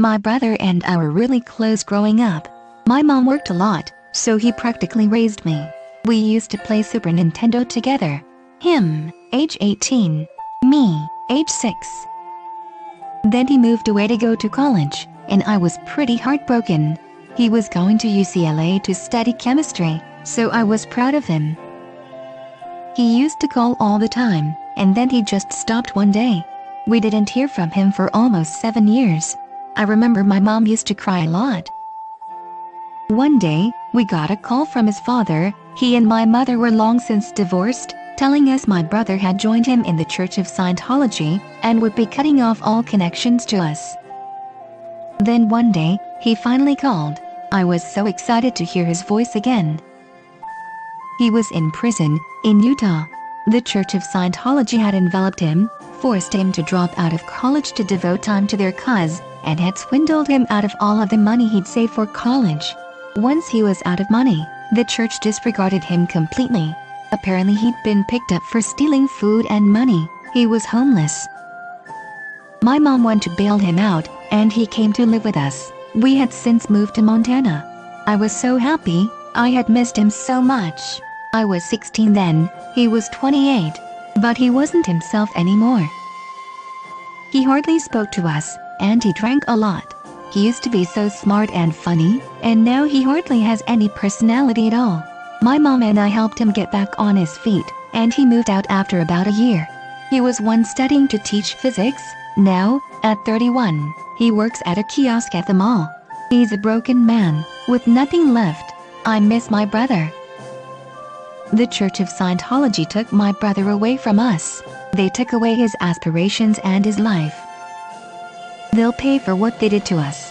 My brother and I were really close growing up. My mom worked a lot, so he practically raised me. We used to play Super Nintendo together. Him, age 18. Me, age 6. Then he moved away to go to college, and I was pretty heartbroken. He was going to UCLA to study chemistry, so I was proud of him. He used to call all the time, and then he just stopped one day. We didn't hear from him for almost seven years. I remember my mom used to cry a lot. One day, we got a call from his father, he and my mother were long since divorced, telling us my brother had joined him in the Church of Scientology, and would be cutting off all connections to us. Then one day, he finally called. I was so excited to hear his voice again. He was in prison, in Utah. The Church of Scientology had enveloped him, forced him to drop out of college to devote time to their cause, and had swindled him out of all of the money he'd saved for college. Once he was out of money, the church disregarded him completely. Apparently he'd been picked up for stealing food and money, he was homeless. My mom went to bail him out, and he came to live with us. We had since moved to Montana. I was so happy, I had missed him so much. I was 16 then, he was 28. But he wasn't himself anymore. He hardly spoke to us, and he drank a lot. He used to be so smart and funny, and now he hardly has any personality at all. My mom and I helped him get back on his feet, and he moved out after about a year. He was once studying to teach physics, now, at 31, he works at a kiosk at the mall. He's a broken man, with nothing left. I miss my brother. The Church of Scientology took my brother away from us. They took away his aspirations and his life. They'll pay for what they did to us.